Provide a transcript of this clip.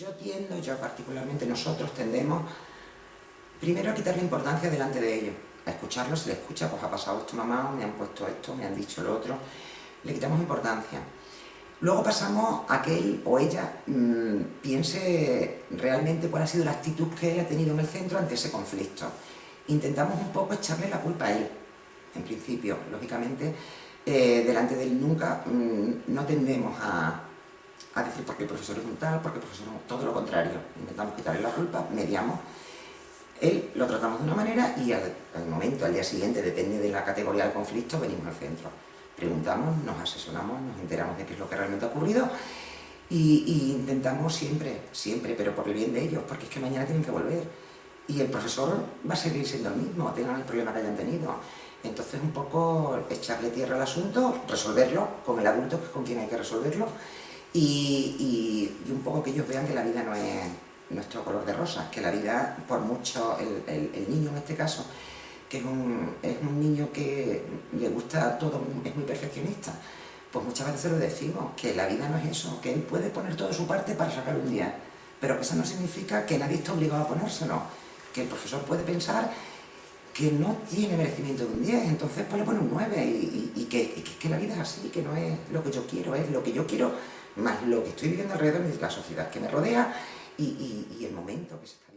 yo tiendo, yo particularmente, nosotros tendemos primero a quitarle importancia delante de ellos, a escucharlos, se le escucha, pues ha pasado esto mamá, me han puesto esto, me han dicho lo otro, le quitamos importancia. Luego pasamos a que él o ella mmm, piense realmente cuál ha sido la actitud que él ha tenido en el centro ante ese conflicto. Intentamos un poco echarle la culpa a él, en principio. Lógicamente, eh, delante de él nunca mmm, no tendemos a, a decir porque el profesor es un tal, porque el profesor es un... todo lo contrario. Intentamos quitarle la culpa, mediamos. Él lo tratamos de una manera y al, momento, al día siguiente, depende de la categoría del conflicto, venimos al centro preguntamos, nos asesoramos, nos enteramos de qué es lo que realmente ha ocurrido y, y, intentamos siempre, siempre, pero por el bien de ellos, porque es que mañana tienen que volver y el profesor va a seguir siendo el mismo, tengan el problema que hayan tenido. Entonces un poco echarle tierra al asunto, resolverlo con el adulto, que es con quien hay que resolverlo, y, un poco que ellos vean que la vida no es nuestro color de rosa, que la vida, por mucho, el, niño en este caso, que es un, es un niño que le gusta todo, es muy perfeccionista, pues muchas veces se lo decimos, que la vida no es eso, que él puede poner todo su parte para sacar un día, pero que eso no significa que nadie está obligado a ponérselo, que el profesor puede pensar que no tiene merecimiento de un 10, entonces pues le pone un 9 y, y, y, que, que, la vida es así, que no es lo que yo quiero, es lo que yo quiero más lo que estoy viviendo alrededor de la sociedad que me rodea y, el momento que se está